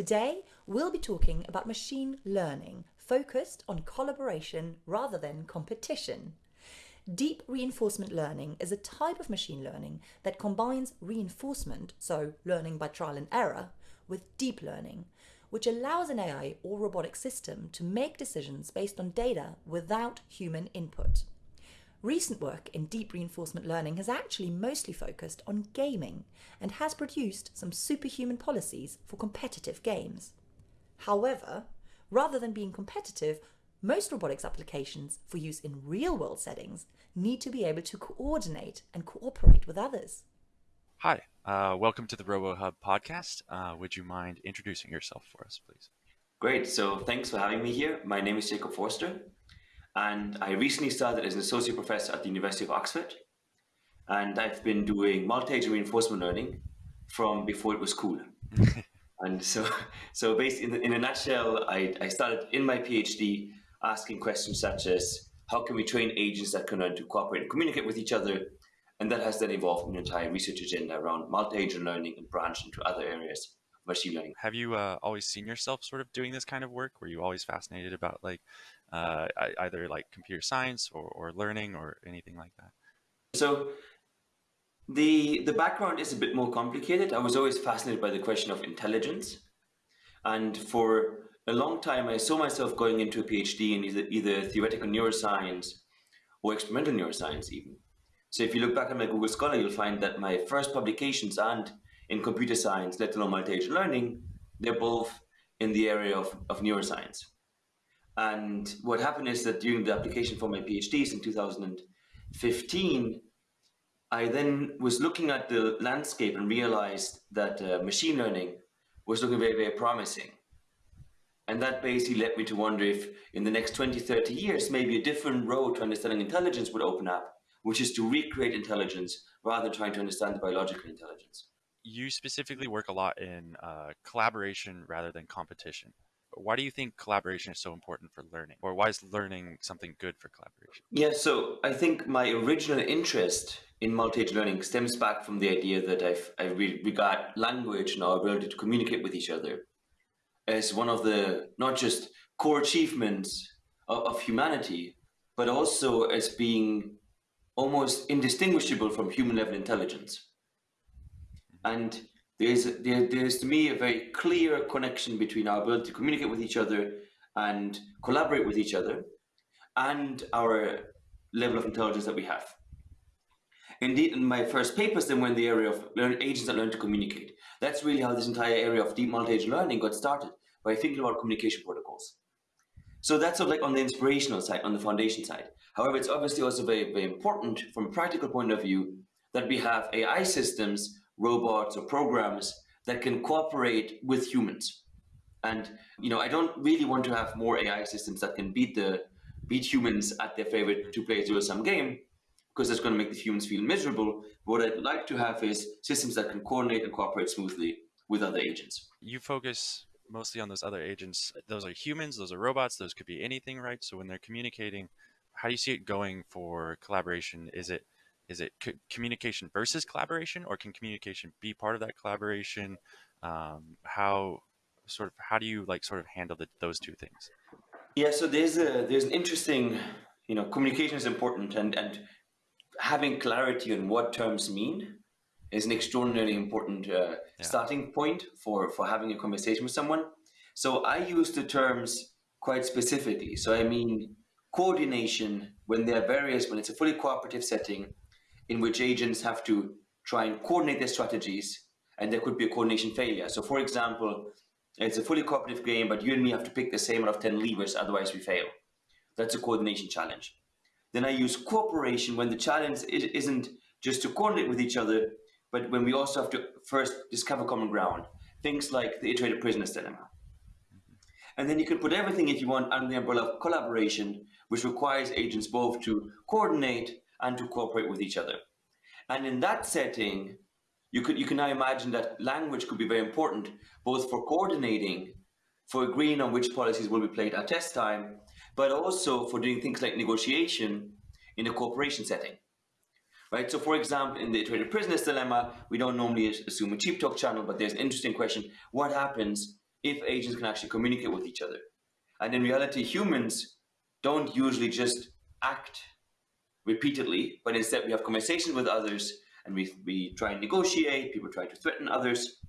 Today, we'll be talking about machine learning, focused on collaboration rather than competition. Deep reinforcement learning is a type of machine learning that combines reinforcement, so learning by trial and error, with deep learning, which allows an AI or robotic system to make decisions based on data without human input. Recent work in deep reinforcement learning has actually mostly focused on gaming and has produced some superhuman policies for competitive games. However, rather than being competitive, most robotics applications for use in real world settings need to be able to coordinate and cooperate with others. Hi, uh, welcome to the RoboHub podcast. Uh, would you mind introducing yourself for us, please? Great. So, thanks for having me here. My name is Jakob Foerster and I recently started as an associate professor at the University of Oxford. And I've been doing multi-agent reinforcement learning from before it was cool. and so, so basically, in, in a nutshell, I, I started in my PhD asking questions such as how can we train agents that can learn to cooperate and communicate with each other? And that has then evolved an entire research agenda around multi-agent learning and branched into other areas of machine learning. Have you uh, always seen yourself sort of doing this kind of work? Were you always fascinated about like uh, either like computer science or, or learning or anything like that? So the the background is a bit more complicated. I was always fascinated by the question of intelligence, and for a long time I saw myself going into a PhD in either, either theoretical neuroscience or experimental neuroscience even. So if you look back at my Google Scholar, you'll find that my first publications and in computer science, let alone multi-agent learning, they're both in the area of, of neuroscience. And what happened is that during the application for my PhDs in 2015, I then was looking at the landscape and realized that uh, machine learning was looking very, very promising. And that basically led me to wonder if in the next 20, 30 years, maybe a different road to understanding intelligence would open up, which is to recreate intelligence rather than trying to understand the biological intelligence. You specifically work a lot in uh, collaboration rather than competition why do you think collaboration is so important for learning? Or why is learning something good for collaboration? Yeah so i think my original interest in multi-agent learning stems back from the idea that I've, i regard language and our ability to communicate with each other as one of the not just core achievements of, of humanity but also as being almost indistinguishable from human level intelligence. Mm-hmm. And there's there, there's to me a very clear connection between our ability to communicate with each other and collaborate with each other and our level of intelligence that we have. Indeed, in my first papers then were in the area of learn, agents that learn to communicate. That's really how this entire area of deep multi-agent learning got started, by thinking about communication protocols. So that's sort of like on the inspirational side, on the foundation side. However, it's obviously also very, very important from a practical point of view that we have AI systems robots or programs that can cooperate with humans. And you know, I don't really want to have more AI systems that can beat the beat humans at their favorite two-player zero-sum game, because that's going to make the humans feel miserable. What I'd like to have is systems that can coordinate and cooperate smoothly with other agents. You focus mostly on those other agents. Those are humans, those are robots, those could be anything, right? So when they're communicating, how do you see it going for collaboration? Is it is it communication versus collaboration or can communication be part of that collaboration? Um, how sort of how do you like sort of handle the, those two things? Yeah so there's a there's an interesting you know communication is important and and having clarity on what terms mean is an extraordinarily important uh, yeah. starting point for for having a conversation with someone. So i use the terms quite specifically. So i mean coordination when there are various when it's a fully cooperative setting in which agents have to try and coordinate their strategies and there could be a coordination failure. So for example, it's a fully cooperative game, but you and me have to pick the same out of 10 levers, otherwise we fail. That's a coordination challenge. Then I use cooperation when the challenge isn't just to coordinate with each other, but when we also have to first discover common ground. Things like the iterated prisoner's dilemma. And then you can put everything, if you want, under the umbrella of collaboration, which requires agents both to coordinate and to cooperate with each other. And in that setting, you could you can now imagine that language could be very important, both for coordinating, for agreeing on which policies will be played at test time, but also for doing things like negotiation in a cooperation setting. Right. So, for example, in the iterated prisoner's dilemma, we don't normally assume a cheap talk channel, but there's an interesting question: What happens if agents can actually communicate with each other. And in reality, humans don't usually just act repeatedly, but instead we have conversations with others and we, we try and negotiate, people try to threaten others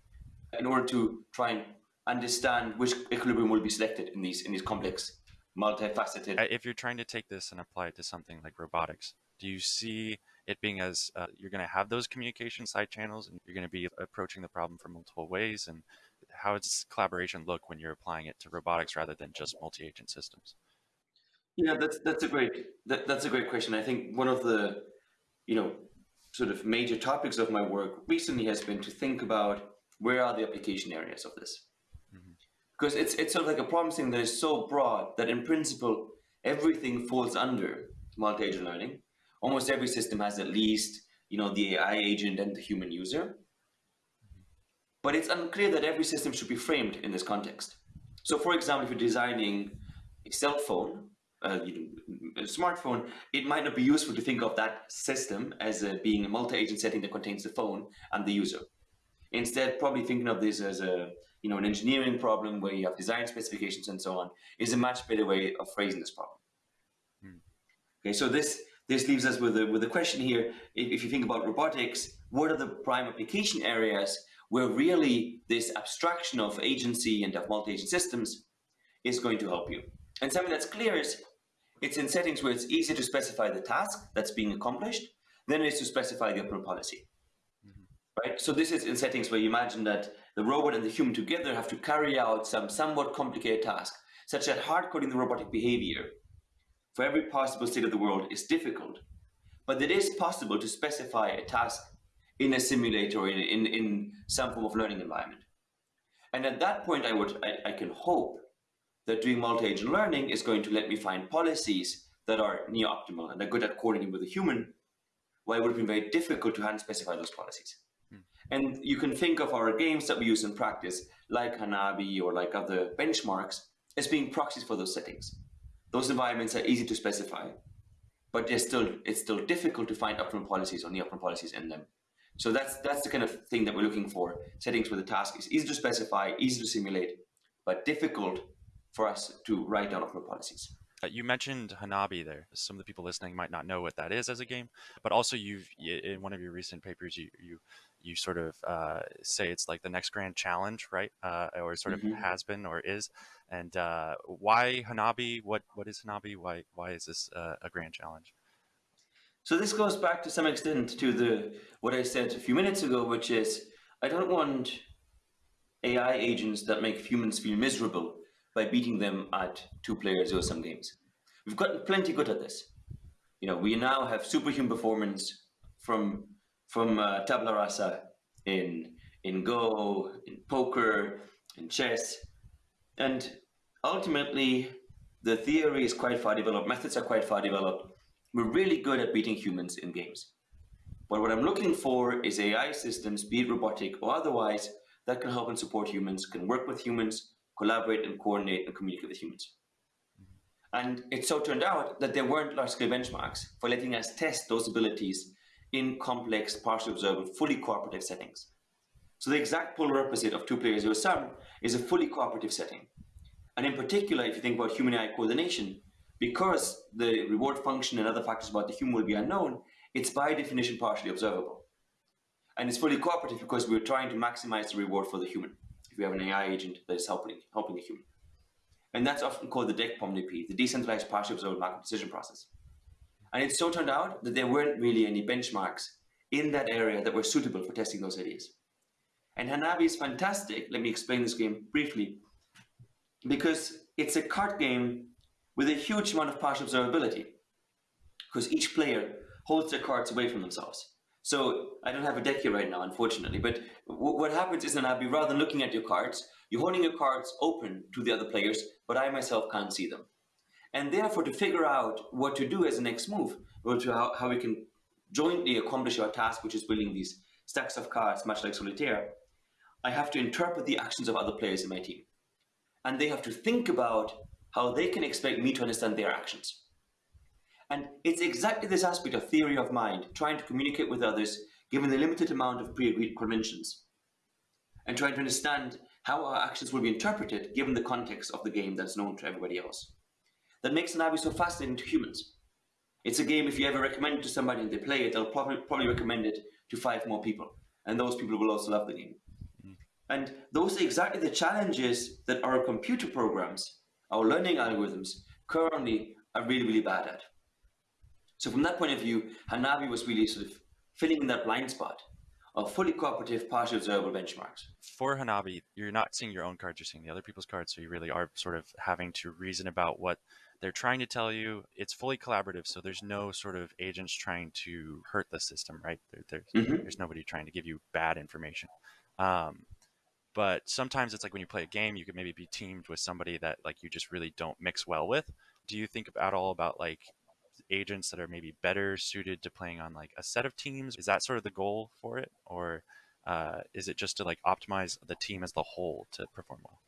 in order to try and understand which equilibrium will be selected in these in these complex, multifaceted. Uh, if you're trying to take this and apply it to something like robotics, do you see it being as uh, you're going to have those communication side channels and you're going to be approaching the problem from multiple ways and how does collaboration look when you're applying it to robotics rather than just multi-agent systems yeah that's that's a great that, that's a great question. I think one of the you know sort of major topics of my work recently has been to think about where are the application areas of this. Mm-hmm. because it's it's sort of like a problem thing that is so broad that in principle everything falls under multi-agent learning. Almost every system has at least you know the ai agent and the human user. But it's unclear that every system should be framed in this context. So for example, if you're designing a cell phone, uh, smartphone, it might not be useful to think of that system as a, being a multi-agent setting that contains the phone and the user. Instead, probably thinking of this as a you know an engineering problem where you have design specifications and so on is a much better way of phrasing this problem. Hmm. Okay, so this this leaves us with a with a question here. If, if you think about robotics, what are the prime application areas where really this abstraction of agency and of multi-agent systems is going to help you. And something that's clear is it's in settings where it's easier to specify the task that's being accomplished than it is to specify the optimal policy. Mm -hmm. Right? So this is in settings where you imagine that the robot and the human together have to carry out some somewhat complicated task, such that hard coding the robotic behavior for every possible state of the world is difficult. But it is possible to specify a task in a simulator, in, in, in some form of learning environment. And at that point, I, would, I, I can hope that doing multi-agent learning is going to let me find policies that are near optimal and are good at coordinating with a human, while it would have been very difficult to hand specify those policies. Hmm. And you can think of our games that we use in practice, like Hanabi or like other benchmarks, as being proxies for those settings. Those environments are easy to specify, but they're still, it's still difficult to find optimal policies or near optimal policies in them. So that's that's the kind of thing that we're looking for. Settings where the task is easy to specify, easy to simulate, but difficult for us to write down optimal policies. Uh, you mentioned Hanabi there. Some of the people listening might not know what that is as a game, but also you've in one of your recent papers you you you sort of uh, say it's like the next grand challenge, right? Uh, or sort of mm -hmm. has been or is. And uh, why Hanabi? What what is Hanabi? Why why is this uh, a grand challenge? So this goes back to some extent to the what I said a few minutes ago, which is I don't want AI agents that make humans feel miserable by beating them at two-player zero-sum games. We've gotten plenty good at this. You know, we now have superhuman performance from from uh, tabula rasa in in Go, in poker, in chess, and ultimately the theory is quite far developed, methods are quite far developed, we're really good at beating humans in games. But what I'm looking for is AI systems, be it robotic or otherwise, that can help and support humans, can work with humans, collaborate and coordinate and communicate with humans. And it so turned out that there weren't large-scale benchmarks for letting us test those abilities in complex, partially observable, fully cooperative settings. So the exact polar opposite of two-player zero-sum is a fully cooperative setting. And in particular, if you think about human-AI coordination, because the reward function and other factors about the human will be unknown, it's by definition partially observable. And it's fully cooperative because we're trying to maximize the reward for the human. If we have an AI agent that is helping, helping a human. And that's often called the DEC-POMDP, the Decentralized Partially Observable Markov Decision Process. And it so turned out that there weren't really any benchmarks in that area that were suitable for testing those ideas. And Hanabi is fantastic. Let me explain this game briefly. Because it's a card game with a huge amount of partial observability because each player holds their cards away from themselves. So I don't have a deck here right now, unfortunately, but what happens is in Hanabi, rather than looking at your cards, you're holding your cards open to the other players, but I myself can't see them. And therefore, to figure out what to do as a next move, or to how, how we can jointly accomplish our task, which is building these stacks of cards, much like Solitaire, I have to interpret the actions of other players in my team. And they have to think about how they can expect me to understand their actions. And it's exactly this aspect of theory of mind, trying to communicate with others given the limited amount of pre-agreed conventions, and trying to understand how our actions will be interpreted given the context of the game that's known to everybody else. That makes Hanabi so fascinating to humans. It's a game, if you ever recommend it to somebody and they play it, they'll probably, probably recommend it to five more people. And those people will also love the game. Mm. And those are exactly the challenges that our computer programs, our learning algorithms, currently are really, really bad at. So from that point of view, Hanabi was really sort of filling in that blind spot of fully cooperative, partially observable benchmarks. For Hanabi, you're not seeing your own cards, you're seeing the other people's cards, so you really are sort of having to reason about what they're trying to tell you. It's fully collaborative, so there's no sort of agents trying to hurt the system, right? There, there's, mm-hmm. there's nobody trying to give you bad information. Um, but sometimes it's like when you play a game, you could maybe be teamed with somebody that like you just really don't mix well with. Do you think at all about like agents that are maybe better suited to playing on like a set of teams? Is that sort of the goal for it, or uh, is it just to like optimize the team as the whole to perform well?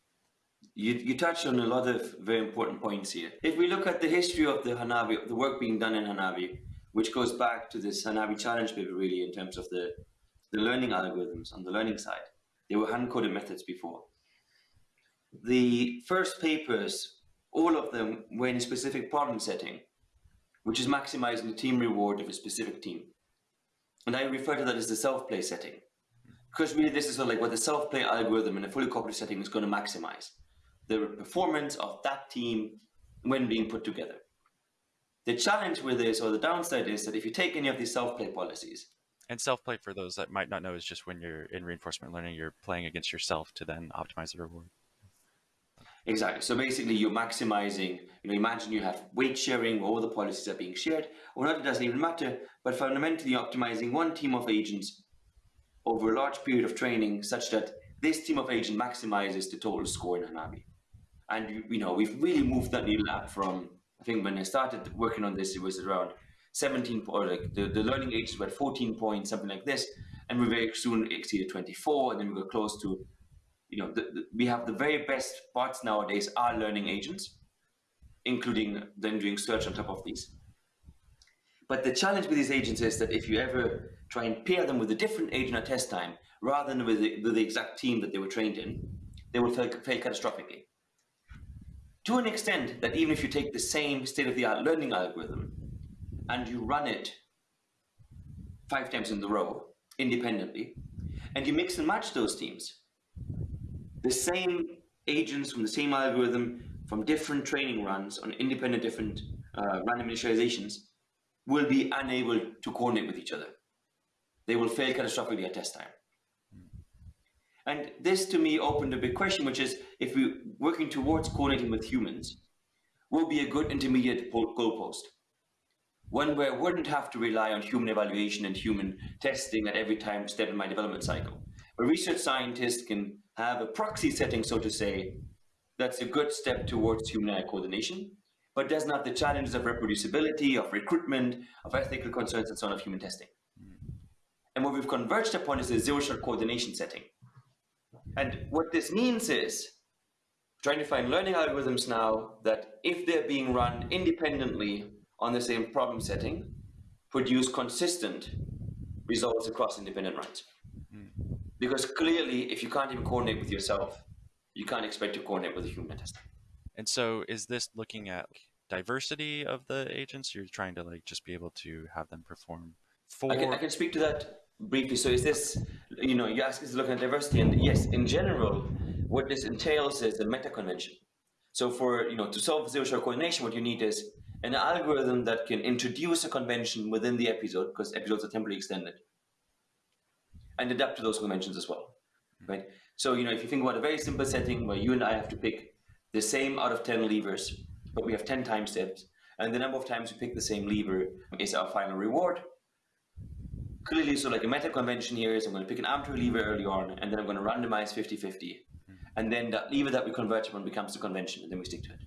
You, you touched on a lot of very important points here. If we look at the history of the Hanabi, the work being done in Hanabi, which goes back to this Hanabi challenge paper really in terms of the, the learning algorithms on the learning side. They were hand-coded methods before. The first papers, all of them were in a specific problem setting which is maximizing the team reward of a specific team. And I refer to that as the self-play setting. Because really this is sort of like what the self-play algorithm in a fully cooperative setting is going to maximize. The performance of that team when being put together. The challenge with this, or the downside is that if you take any of these self-play policies, and self-play for those that might not know is just when you're in reinforcement learning, you're playing against yourself to then optimize the reward. Exactly. So basically, you're maximizing. You know, imagine you have weight sharing, all the policies are being shared, or not. It doesn't even matter. But fundamentally, optimizing one team of agents over a large period of training, such that this team of agents maximizes the total score in Hanabi. And you know, we've really moved that needle up from. I think when I started working on this, it was around 17 or like the, the learning agents were at 14 points, something like this, and we very soon exceeded 24, and then we got close to you know, the, the, we have the very best bots nowadays are learning agents, including then doing search on top of these. But the challenge with these agents is that if you ever try and pair them with a different agent at test time, rather than with the, with the exact team that they were trained in, they will fail, fail catastrophically. To an extent that even if you take the same state-of-the-art learning algorithm and you run it five times in the row independently, and you mix and match those teams, the same agents from the same algorithm from different training runs on independent different uh, random initializations will be unable to coordinate with each other. They will fail catastrophically at test time. And this to me opened a big question, which is if we're working towards coordinating with humans, will be a good intermediate goalpost. One where I wouldn't have to rely on human evaluation and human testing at every time step in my development cycle. A research scientist can have a proxy setting, so to say, that's a good step towards human coordination, but doesn't have the challenges of reproducibility, of recruitment, of ethical concerns, and so on of human testing. And what we've converged upon is a zero-shot coordination setting. And what this means is trying to find learning algorithms now that if they're being run independently on the same problem setting, produce consistent results across independent runs. Hmm. Because clearly, if you can't even coordinate with yourself, you can't expect to coordinate with a human tester. And so, is this looking at diversity of the agents? You're trying to like just be able to have them perform for. I can, I can speak to that briefly. So, is this, you know, you ask is looking at diversity, and yes, in general, what this entails is a meta convention. So, for you know, to solve zero-shot coordination, what you need is an algorithm that can introduce a convention within the episode, because episodes are temporally extended, and adapt to those conventions as well, hmm. right? So, you know, if you think about a very simple setting where you and I have to pick the same out of 10 levers, but we have 10 time steps, and the number of times we pick the same lever is our final reward. Clearly, so like a meta convention here is I'm going to pick an arbitrary lever early on, and then I'm going to randomize 50-50. Hmm. And then that lever that we convert upon becomes the convention, and then we stick to it,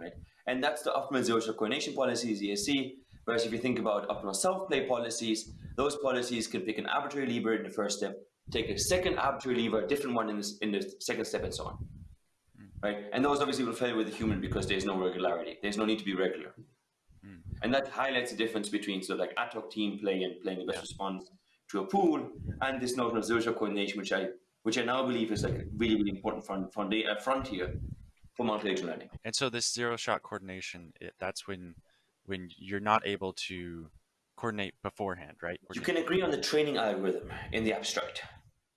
right? And that's the optimal zero-shot coordination policy, ZSC. Whereas if you think about optimal self-play policies, those policies can pick an arbitrary lever in the first step, take a second arbitrary lever, a different one in, this, in the second step, and so on. Mm. Right? And those obviously will fail with a human because there's no regularity. There's no need to be regular. Mm. And that highlights the difference between sort of like ad hoc team play and playing the best yeah. response to a pool and this notion of zero-shot coordination, which I which I now believe is like a really, really important front, front, uh, frontier for multi-agent learning. And so this zero shot coordination, it, that's when when you're not able to coordinate beforehand, right? You can agree on the training algorithm in the abstract.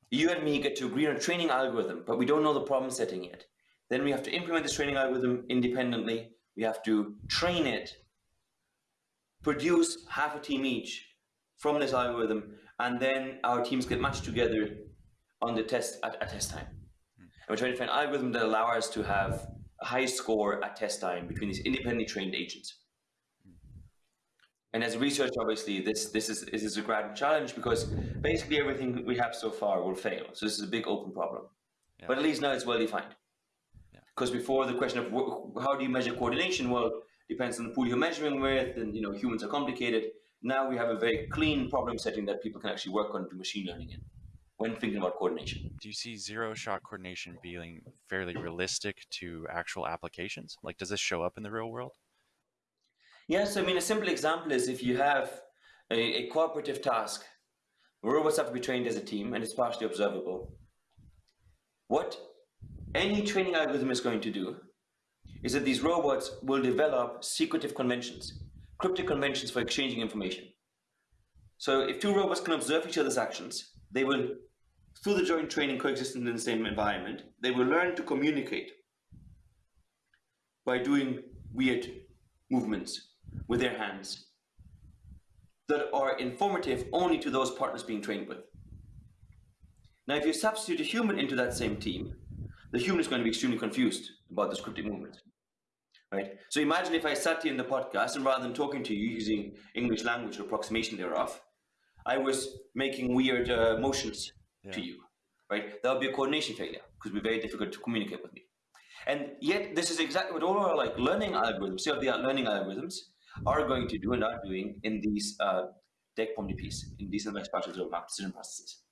You and me get to agree on a training algorithm, but we don't know the problem setting yet. Then we have to implement this training algorithm independently. We have to train it, produce half a team each from this algorithm, and then our teams get matched together on the test at, at test time. And we're trying to find algorithms that allow us to have a high score at test time between these independently trained agents. And as a researcher, obviously, this this is this is a grand challenge because basically everything we have so far will fail. So this is a big open problem. Yeah. But at least now it's well defined. Because yeah. before the question of how do you measure coordination, well, depends on the pool you're measuring with, and you know humans are complicated. Now we have a very clean problem setting that people can actually work on to machine learning in when thinking about coordination. Do you see zero shot coordination being fairly realistic to actual applications? Like, does this show up in the real world? Yes, I mean, a simple example is if you have a, a cooperative task, robots have to be trained as a team and it's partially observable. What any training algorithm is going to do is that these robots will develop secretive conventions, cryptic conventions for exchanging information. So if two robots can observe each other's actions, they will, through the joint training coexisting in the same environment, they will learn to communicate by doing weird movements with their hands that are informative only to those partners being trained with. Now, if you substitute a human into that same team, the human is going to be extremely confused about the scripting movement. Right? So imagine if I sat here in the podcast and rather than talking to you using English language or approximation thereof, I was making weird uh, motions yeah. to you. Right? That would be a coordination failure because it would be very difficult to communicate with me. And yet, this is exactly what all our like learning algorithms, state-of-the-art learning algorithms, are going to do and are doing in these uh, DEC-POM-DPs, in decentralized partial zero map decision processes.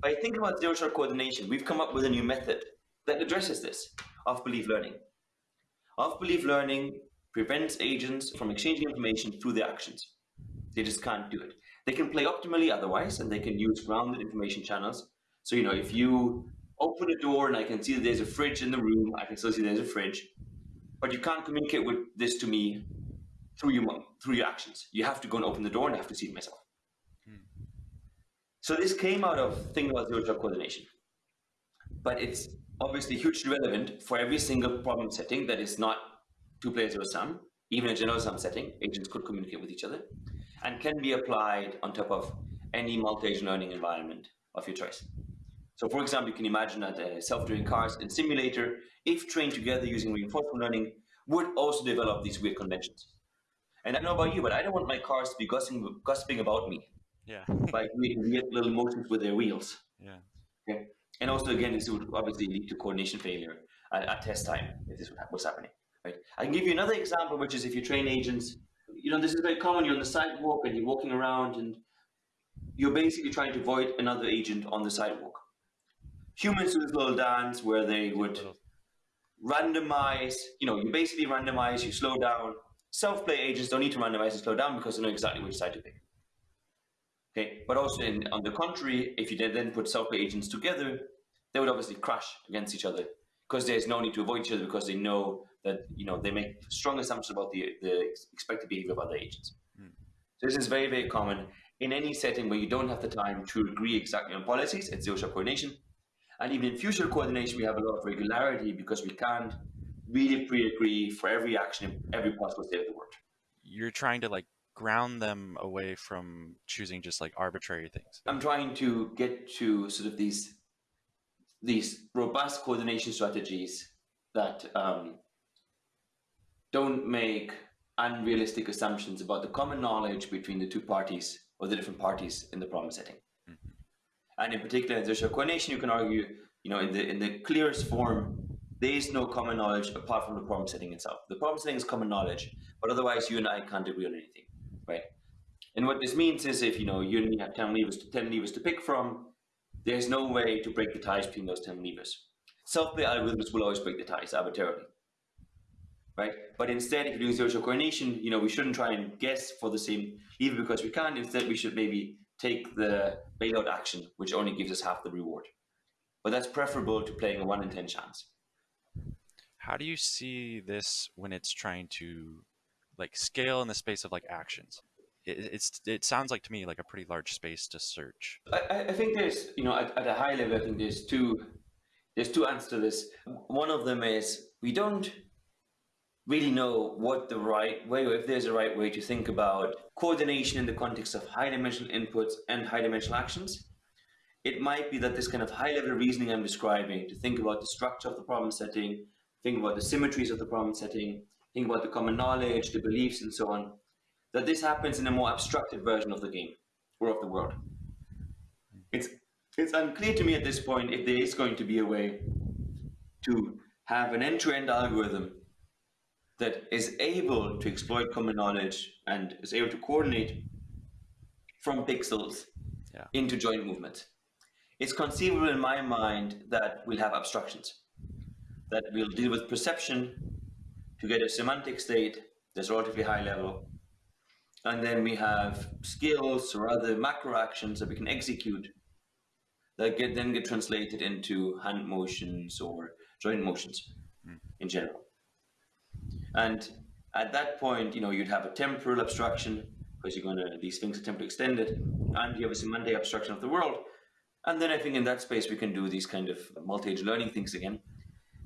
By thinking about zero-shot coordination, we've come up with a new method that addresses this, off-belief learning. Off-belief learning prevents agents from exchanging information through their actions. They just can't do it. They can play optimally otherwise, and they can use grounded information channels. So, you know, if you open a door and I can see that there's a fridge in the room, I can still see there's a fridge, but you can't communicate with this to me through your through your actions. You have to go and open the door and I have to see it myself. Hmm. So this came out of thinking about zero shot coordination. But it's obviously hugely relevant for every single problem setting that is not two player zero sum. Even a general sum setting, agents could communicate with each other and can be applied on top of any multi-agent learning environment of your choice. So for example, you can imagine that uh, self-driving cars in simulator, if trained together using reinforcement learning, would also develop these weird conventions. And I don't know about you, but I don't want my cars to be gossiping, gossiping about me. Yeah. by creating weird little motions with their wheels. Yeah. Okay. And also, again, this would obviously lead to coordination failure at, at test time if this was happening. Right. I can give you another example, which is if you train agents, you know, this is very common. You're on the sidewalk and you're walking around, and you're basically trying to avoid another agent on the sidewalk. Humans do this little dance where they would randomize. You know, you basically randomize. You slow down Self-play agents don't need to randomize and slow down because they know exactly which side to pick. Okay, but also in, on the contrary, if you then put self-play agents together, they would obviously crash against each other because there's no need to avoid each other because they know that you know they make strong assumptions about the, the expected behavior of other agents. Mm. So this is very very common in any setting where you don't have the time to agree exactly on policies. It's zero-shot coordination, and even in future coordination, we have a lot of regularity because we can't really pre-agree for every action, in every possible state of the word. You're trying to like ground them away from choosing just like arbitrary things. I'm trying to get to sort of these these robust coordination strategies that um, don't make unrealistic assumptions about the common knowledge between the two parties or the different parties in the problem setting. Mm-hmm. And in particular, in social coordination, you can argue, you know, in the in the clearest form, there is no common knowledge apart from the problem setting itself. The problem setting is common knowledge, but otherwise you and I can't agree on anything, right? And what this means is if you know you me have 10 levers to 10 levers to pick from, there's no way to break the ties between those 10 levers. Self-play algorithms will always break the ties arbitrarily. Right? But instead, if you're doing social coordination, you know, we shouldn't try and guess for the same lever because we can't. Instead, we should maybe take the bailout action, which only gives us half the reward. but that's preferable to playing a one in ten chance. How do you see this when it's trying to like scale in the space of like actions? It, it's it sounds like to me like a pretty large space to search. I, I think there's you know at, at a high level I think there's two there's two answers to this. One of them is we don't really know what the right way, or if there's a right way to think about coordination in the context of high dimensional inputs and high dimensional actions. It might be that this kind of high level reasoning I'm describing to think about the structure of the problem setting, think about the symmetries of the problem setting, think about the common knowledge, the beliefs, and so on, that this happens in a more abstracted version of the game or of the world. It's it's unclear to me at this point if there is going to be a way to have an end-to-end algorithm that is able to exploit common knowledge and is able to coordinate from pixels Yeah. into joint movements. It's conceivable in my mind that we'll have abstractions, that we'll deal with perception to get a semantic state that's relatively high level. And then we have skills or other macro actions that we can execute that get then get translated into hand motions or joint motions hmm. in general. And at that point, you know, you'd have a temporal abstraction because you're going to these things are temporally extended, and you have a semantic abstraction of the world. And then I think in that space we can do these kind of multi-agent learning things again.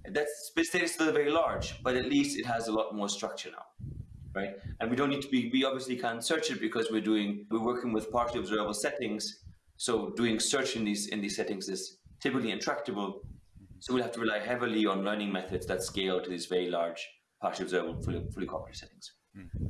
That space state is still very large, but at least it has a lot more structure now, right? And we don't need to be. We obviously can't search it because we're doing we're working with partially observable settings. So doing search in these in these settings is typically intractable. So we'll have to rely heavily on learning methods that scale to these very large partially observable fully, fully cooperative settings. Hmm.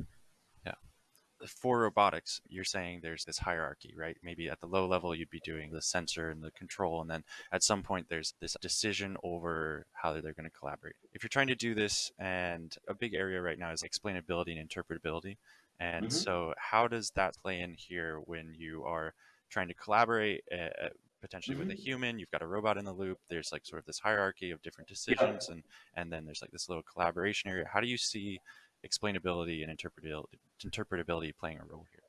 For robotics, you're saying there's this hierarchy, right? Maybe at the low level you'd be doing the sensor and the control, and then at some point there's this decision over how they're going to collaborate. If you're trying to do this, and a big area right now is explainability and interpretability, and Mhm. so how does that play in here when you are trying to collaborate uh, potentially with a human? You've got a robot in the loop. There's like sort of this hierarchy of different decisions, and and then there's like this little collaboration area. How do you see explainability and interpretability, interpretability playing a role here?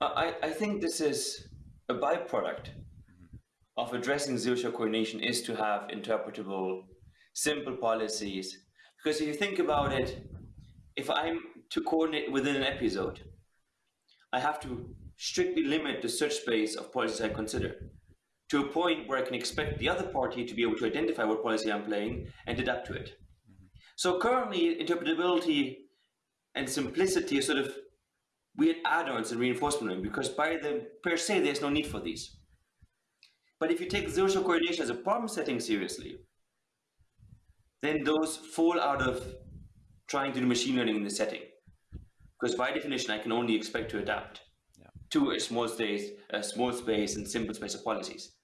I, I think this is a byproduct mm-hmm. of addressing zero-shot coordination is to have interpretable, simple policies. Because if you think about it, if I'm to coordinate within an episode, I have to strictly limit the search space of policies I consider to a point where I can expect the other party to be able to identify what policy I'm playing and adapt to it. So currently, interpretability and simplicity are sort of weird add-ons in reinforcement learning because by the per se there's no need for these. But if you take zero-shot coordination as a problem setting seriously, then those fall out of trying to do machine learning in the setting. Because by definition, I can only expect to adapt Yeah. to a small space, a small space and simple space of policies.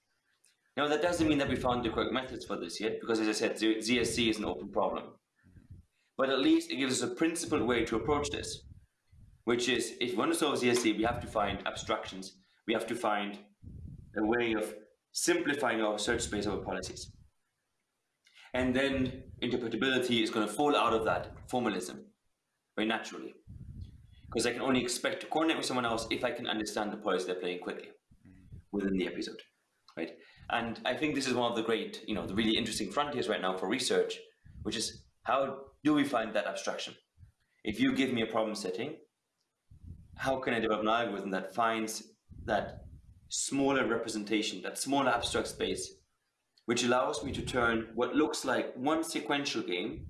Now that doesn't mean that we found the correct methods for this yet, because as I said, ZSC is an open problem. But at least it gives us a principled way to approach this, which is if we want to solve ZSC, we have to find abstractions. We have to find a way of simplifying our search space over policies. And then interpretability is going to fall out of that formalism very naturally. Because I can only expect to coordinate with someone else if I can understand the policy they're playing quickly within the episode. Right? And I think this is one of the great, you know, the really interesting frontiers right now for research, which is how do we find that abstraction? If you give me a problem setting, how can I develop an algorithm that finds that smaller representation, that smaller abstract space, which allows me to turn what looks like one sequential game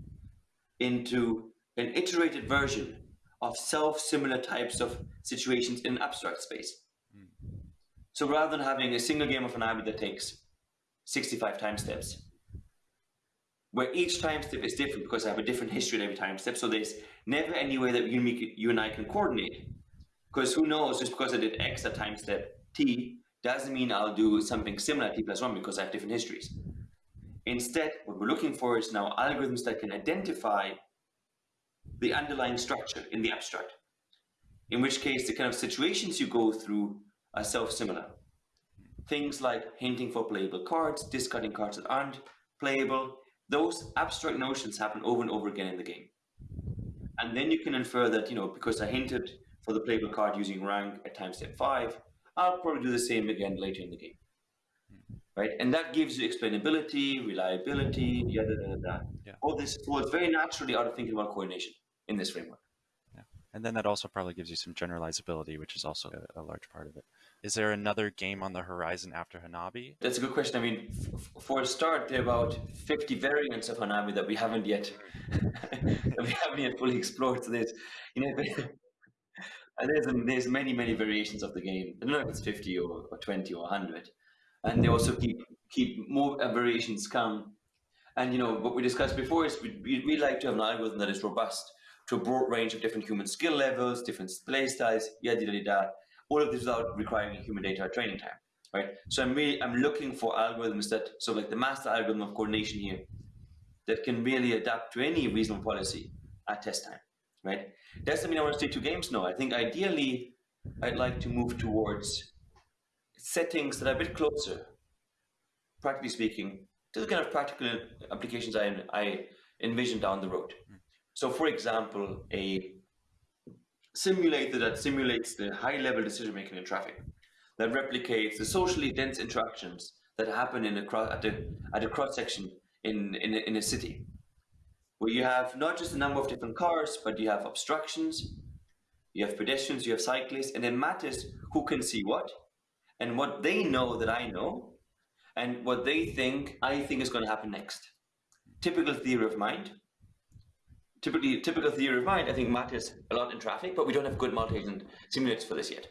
into an iterated version of self-similar types of situations in an abstract space. Hmm. So rather than having a single game of an Hanabi that takes 65 time steps, where each time step is different because I have a different history at every time step, so there's never any way that you, and you and I can coordinate. Because who knows, just because I did X at time step T doesn't mean I'll do something similar at T plus one because I have different histories. Instead, what we're looking for is now algorithms that can identify the underlying structure in the abstract. In which case, the kind of situations you go through are self-similar. Things like hinting for playable cards, discarding cards that aren't playable, those abstract notions happen over and over again in the game. And then you can infer that, you know, because I hinted for the playable card using rank at time step five, I'll probably do the same again later in the game. right? And that gives you explainability, reliability, yada, yada, yada. Yeah. All this flows very naturally out of thinking about coordination in this framework. And then that also probably gives you some generalizability, which is also a, a large part of it. Is there another game on the horizon after Hanabi? That's a good question. I mean, for a start, there are about 50 variants of Hanabi that we haven't yet we haven't yet fully explored. So there's, you know, there's there's many many variations of the game. I don't know if it's 50 or, or 20 or 100, and they also keep keep more uh, variations come. And you know what we discussed before is we we we like to have an algorithm that is robust to a broad range of different human skill levels, different play styles, yada yada yada. All of this without requiring human data training time, right? So I'm really I'm looking for algorithms that so like the master algorithm of coordination here that can really adapt to any reasonable policy at test time, right? Doesn't mean I want to stay two games. No, I think ideally I'd like to move towards settings that are a bit closer, practically speaking, to the kind of practical applications I, I envision down the road. So, for example, a simulator that simulates the high level decision making in traffic, that replicates the socially dense interactions that happen in a cross, at, the, at a cross section in, in, a, in a city, where you have not just a number of different cars, but you have obstructions, you have pedestrians, you have cyclists, and it matters who can see what, and what they know that I know, and what they think I think is going to happen next. Typical theory of mind typically typical theory of mind, I think matters a lot in traffic, but we don't have good multi-agent simulators for this yet.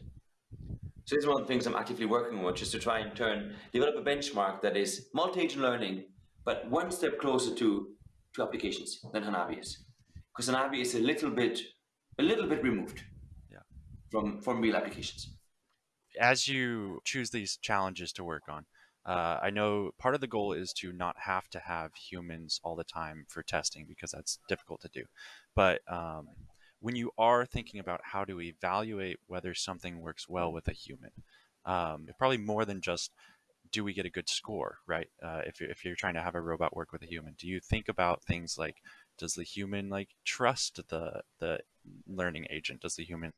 So this is one of the things I'm actively working on, which is to try and turn develop a benchmark that is multi-agent learning, but one step closer to to applications than Hanabi is, because Hanabi is a little bit a little bit removed Yeah. from from real applications. As you choose these challenges to work on, uh, I know part of the goal is to not have to have humans all the time for testing because that's difficult to do. But um, when you are thinking about how to evaluate whether something works well with a human, um, probably more than just do we get a good score, right? Uh, if, you're, if you're trying to have a robot work with a human, do you think about things like does the human like trust the the learning agent? Does the human,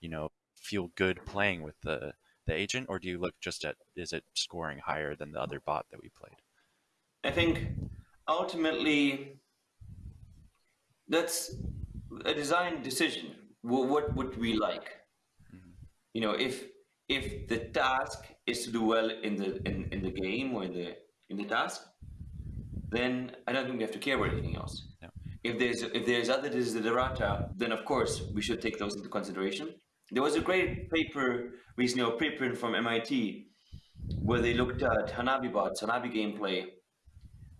you know, feel good playing with the the agent, or do you look just at is it scoring higher than the other bot that we played? I think ultimately that's a design decision. What, what would we like? Mhm. You know, if if the task is to do well in the in, in the game or in the in the task, then I don't think we have to care about anything else. Yeah. If there's if there's other desiderata, then of course we should take those into consideration. There was a great paper recently, a preprint from MIT, where they looked at Hanabi bots, Hanabi gameplay,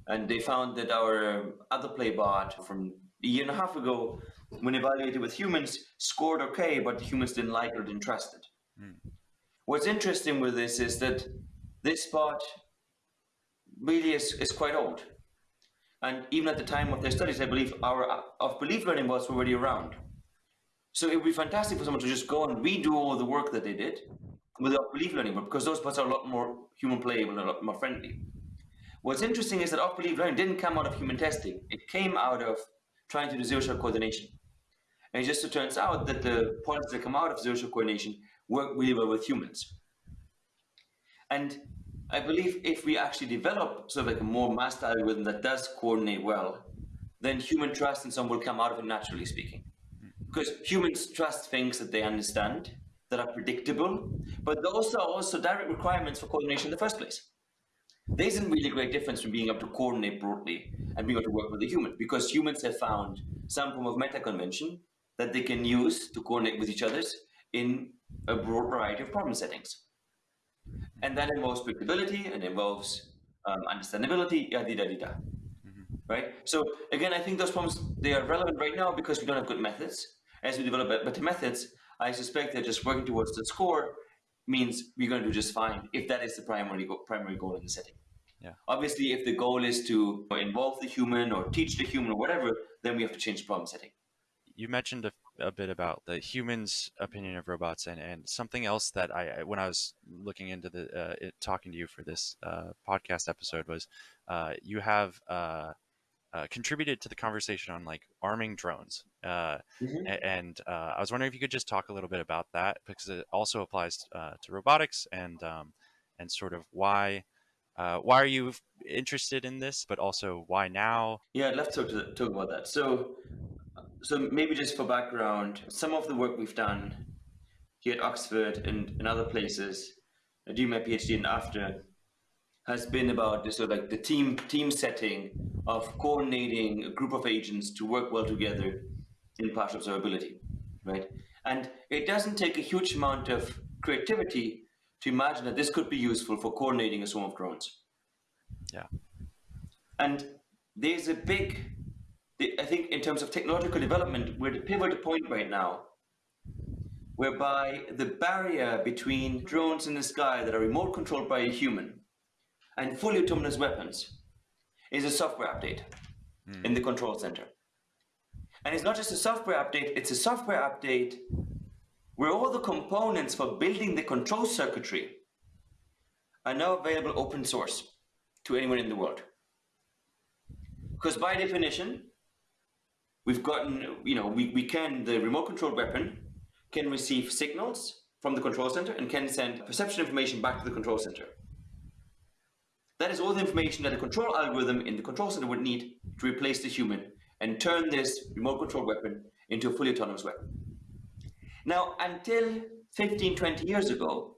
and they found that our other play bot from a year and a half ago, when evaluated with humans, scored okay, but the humans didn't like it or didn't trust it. Hmm. What's interesting with this is that this bot really is, is quite old. And even at the time of their studies, I believe our off-belief learning bots were already around. So it would be fantastic for someone to just go and redo all the work that they did with off-belief learning, because those bots are a lot more human playable and a lot more friendly. What's interesting is that off belief learning didn't come out of human testing. It came out of trying to do zero shot coordination. And it just turns out that the policies that come out of zero shot coordination work really well with humans. And I believe if we actually develop sort of like a more master algorithm that does coordinate well, then human trust and some will come out of it naturally speaking. Because humans trust things that they understand, that are predictable, but those are also direct requirements for coordination in the first place. There isn't really a great difference from being able to coordinate broadly and being able to work with a human, because humans have found some form of meta convention that they can use to coordinate with each other in a broad variety of problem settings. And that involves predictability and involves um, understandability, yada, yada, yada. Right? So again, I think those problems, they are relevant right now because we don't have good methods. As we develop better methods, I suspect that just working towards the score means we're going to do just fine if that is the primary go- primary goal in the setting. Yeah. Obviously, if the goal is to involve the human or teach the human or whatever, then we have to change the problem setting. You mentioned a, a bit about the humans' opinion of robots, and, and something else that I, when I was looking into the uh, it, talking to you for this uh, podcast episode was uh, you have uh, contributed to the conversation on like arming drones, uh, Mhm. and uh, I was wondering if you could just talk a little bit about that because it also applies uh, to robotics and um, and sort of why uh, why are you interested in this, but also why now? Yeah, I'd love to talk, talk about that. So, so maybe just for background, some of the work we've done here at Oxford and, and other places, I do my PhD and after, has been about this sort of like the team team setting of coordinating a group of agents to work well together in partial observability, right? And it doesn't take a huge amount of creativity to imagine that this could be useful for coordinating a swarm of drones. Yeah. And there's a big, I think, in terms of technological development, we're at a pivotal point right now whereby the barrier between drones in the sky that are remote controlled by a human and fully autonomous weapons is a software update mm. in the control center. And it's not just a software update, it's a software update where all the components for building the control circuitry are now available open source to anyone in the world. Because by definition, we've gotten, you know, we, we can, the remote control weapon can receive signals from the control center and can send perception information back to the control center. That is all the information that a control algorithm in the control center would need to replace the human and turn this remote control weapon into a fully autonomous weapon. Now, until 15, 20 years ago,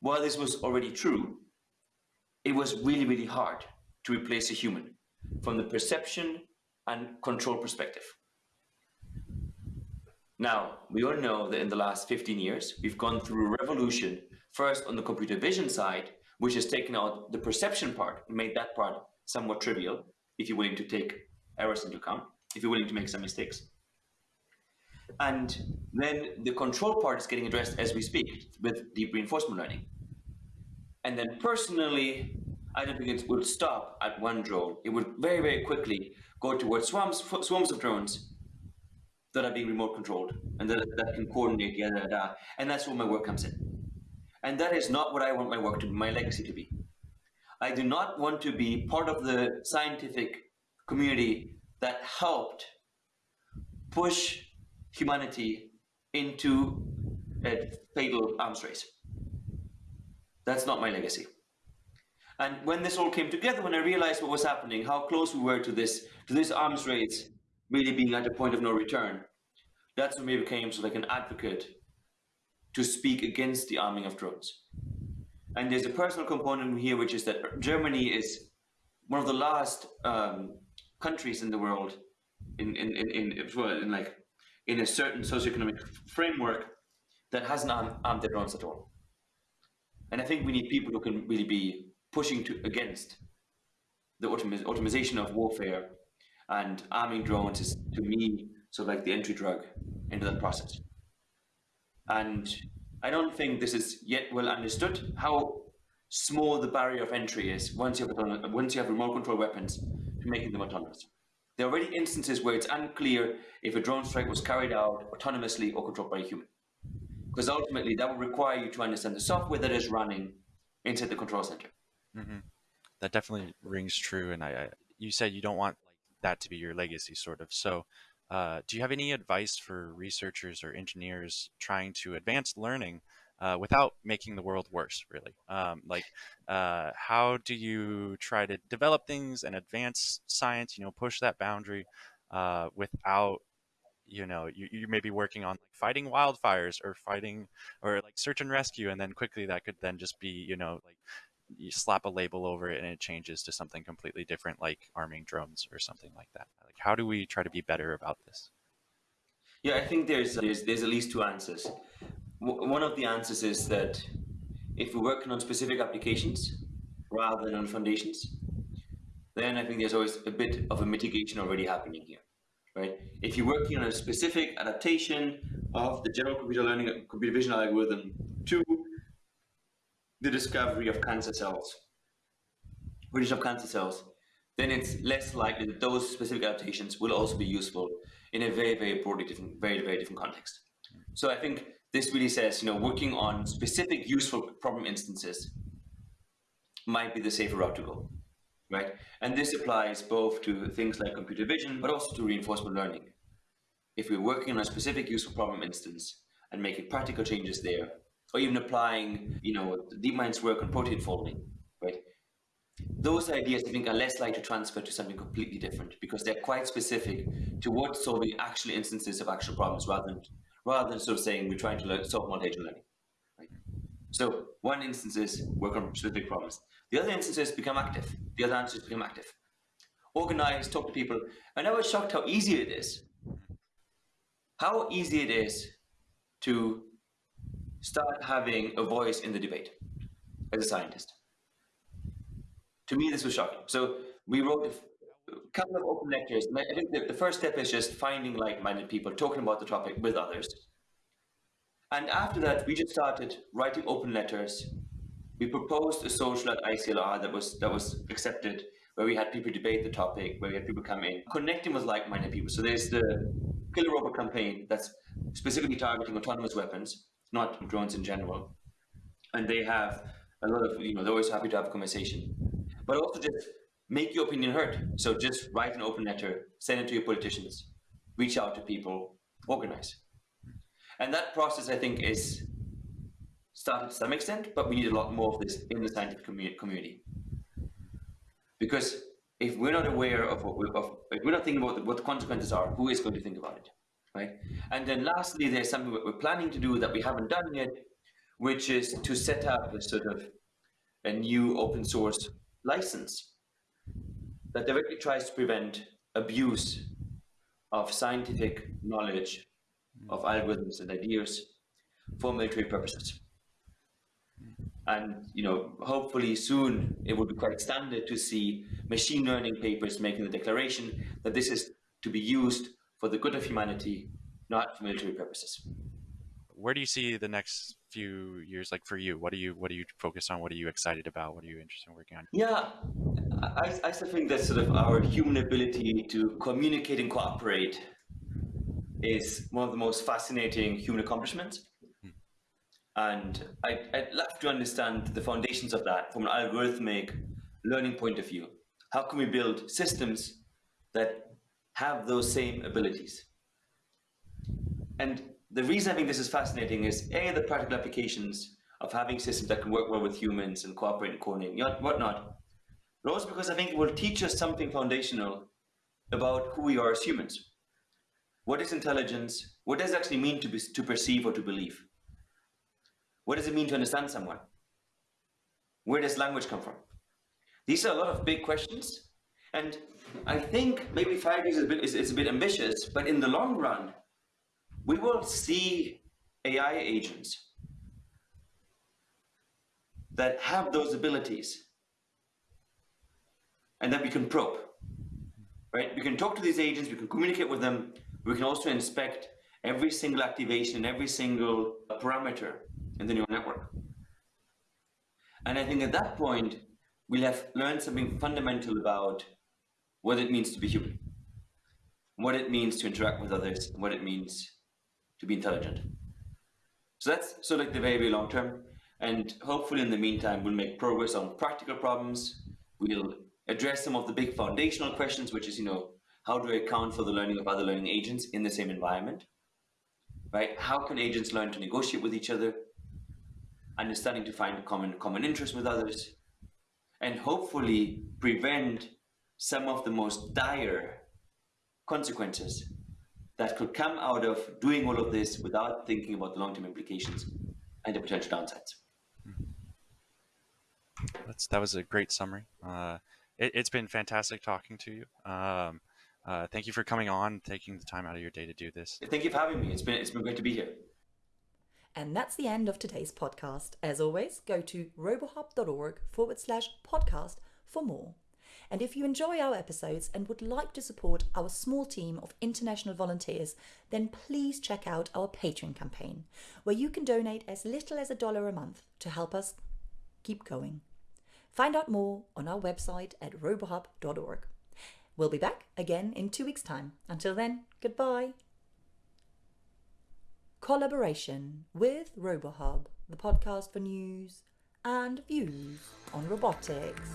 while this was already true, it was really, really hard to replace a human from the perception and control perspective. Now, we all know that in the last 15 years, we've gone through a revolution, first on the computer vision side, which has taken out the perception part and made that part somewhat trivial if you're willing to take errors into account, if you're willing to make some mistakes. And then the control part is getting addressed as we speak with deep reinforcement learning. And then personally, I don't think it would stop at one drone. It would very, very quickly go towards swarms, swarms of drones that are being remote controlled and that, that can coordinate, yada, yada. And that's where my work comes in. And that is not what I want my work to be, my legacy to be. I do not want to be part of the scientific community that helped push humanity into a fatal arms race. That's not my legacy. And when this all came together, when I realized what was happening, how close we were to this, to this arms race really being at a point of no return, that's when we became sort of like an advocate to speak against the arming of drones. And there's a personal component here, which is that Germany is one of the last um, countries in the world in, in, in, in, like in a certain socioeconomic framework that hasn't armed, armed their drones at all. And I think we need people who can really be pushing to against the automation of warfare and arming drones is to me sort of like the entry drug into that process. And I don't think this is yet well understood how small the barrier of entry is once you have, once you have remote control weapons to making them autonomous. There are already instances where it's unclear if a drone strike was carried out autonomously or controlled by a human. Because ultimately that would require you to understand the software that is running inside the control center. Mm-hmm. That definitely rings true. And I, I, you said you don't want that to be your legacy, sort of. So uh, do you have any advice for researchers or engineers trying to advance learning uh, without making the world worse, really? Um, like, uh, how do you try to develop things and advance science, you know, push that boundary uh, without, you know, you, you may be working on like, fighting wildfires or fighting or like search and rescue, and then quickly that could then just be, you know, like you slap a label over it and it changes to something completely different, like arming drones or something like that. Like, how do we try to be better about this? Yeah, I think there's there's there's at least two answers. W- one of the answers is that if we're working on specific applications rather than on foundations, then I think there's always a bit of a mitigation already happening here, right? If you're working on a specific adaptation of the general computer learning computer vision algorithm the discovery of cancer cells, British of cancer cells, then it's less likely that those specific adaptations will also be useful in a very, very broadly different, very, very different context. So I think this really says, you know, working on specific useful problem instances might be the safer route to go, right? And this applies both to things like computer vision, but also to reinforcement learning. If we're working on a specific useful problem instance and making practical changes there, or even applying, you know, DeepMind's work on protein folding, right? those ideas I think are less likely to transfer to something completely different because they're quite specific to what solving actual instances of actual problems rather than rather than sort of saying we're trying to learn, solve multi-agent learning. Right? So one instance is work on specific problems. The other instance is become active. The other answer is become active. Organize, talk to people. And I was shocked how easy it is. How easy it is to start having a voice in the debate as a scientist. To me, this was shocking. So we wrote a couple of open lectures. I think the, the first step is just finding like-minded people, talking about the topic with others. And after that, we just started writing open letters. We proposed a social at ICLR that was that was accepted, where we had people debate the topic, where we had people come in, connecting with like-minded people. So there's the Killer Robot campaign that's specifically targeting autonomous weapons, not drones in general. And they have a lot of, you know, they're always happy to have a conversation. But also just make your opinion heard. So just write an open letter, send it to your politicians, reach out to people, organize. And that process, I think, is started to some extent, but we need a lot more of this in the scientific community. Because if we're not aware of what we, of, if we're not thinking about what the consequences are, who is going to think about it, right? And then lastly, there's something that we're planning to do that we haven't done yet, which is to set up a sort of a new open source license that directly tries to prevent abuse of scientific knowledge of algorithms and ideas for military purposes. And you know, hopefully soon it will be quite standard to see machine learning papers making the declaration that this is to be used for the good of humanity, not for military purposes. Where do you see the next few years like for you? What do you what do you focus on? What are you excited about? What are you interested in working on? Yeah, I, I still think that sort of our human ability to communicate and cooperate is one of the most fascinating human accomplishments. Hmm. And I, I'd love to understand the foundations of that from an algorithmic learning point of view. How can we build systems that have those same abilities? And the reason I think this is fascinating is A, the practical applications of having systems that can work well with humans and cooperate and coordinate and whatnot, but also because I think it will teach us something foundational about who we are as humans. What is intelligence? What does it actually mean to, be, to perceive or to believe? What does it mean to understand someone? Where does language come from? These are a lot of big questions. And I think maybe five years is a bit, is, is a bit ambitious, but in the long run, we will see AI agents that have those abilities and that we can probe, right? We can talk to these agents, we can communicate with them, we can also inspect every single activation, every single parameter in the neural network. And I think at that point, we'll have learned something fundamental about what it means to be human, what it means to interact with others, what it means to be intelligent. So that's sort of like the very, very long term. And hopefully in the meantime, we'll make progress on practical problems. We'll address some of the big foundational questions, which is, you know, how do I account for the learning of other learning agents in the same environment? Right? How can agents learn to negotiate with each other? Understanding to find common common interest with others, and hopefully prevent some of the most dire consequences that could come out of doing all of this without thinking about the long-term implications and the potential downsides. That's, that was a great summary. Uh, it, has been fantastic talking to you. Um, uh, thank you for coming on, taking the time out of your day to do this. Thank you for having me. It's been it's been great to be here. And that's the end of today's podcast. As always, go to robohub.org forward slash podcast for more. And if you enjoy our episodes and would like to support our small team of international volunteers, then please check out our Patreon campaign, where you can donate as little as a dollar a month to help us keep going. Find out more on our website at robohub.org. We'll be back again in two weeks' time. Until then, goodbye. Collaboration with RoboHub, the podcast for news and views on robotics.